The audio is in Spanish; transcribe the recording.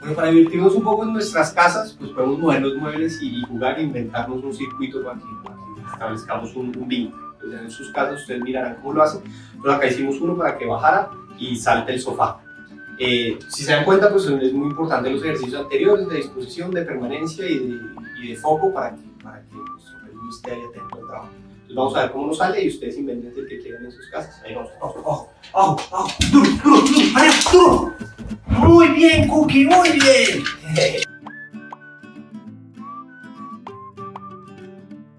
Pero para divertirnos un poco en nuestras casas, pues podemos mover los muebles y jugar e inventarnos un circuito para que, establezcamos un, un vínculo. Entonces, en sus casas ustedes mirarán cómo lo hacen. Entonces acá hicimos uno para que bajara y salte el sofá. Eh, si se dan cuenta, pues es muy importante los ejercicios anteriores de disposición, de permanencia y de, foco para que, para que peludo esté ahí atento al trabajo. Entonces vamos a ver cómo nos sale y ustedes inventen el que quieran en sus casas. Ahí vamos, ojo, ojo, ojo, duro, duro, duro, duro. Bien, Cookie, muy bien.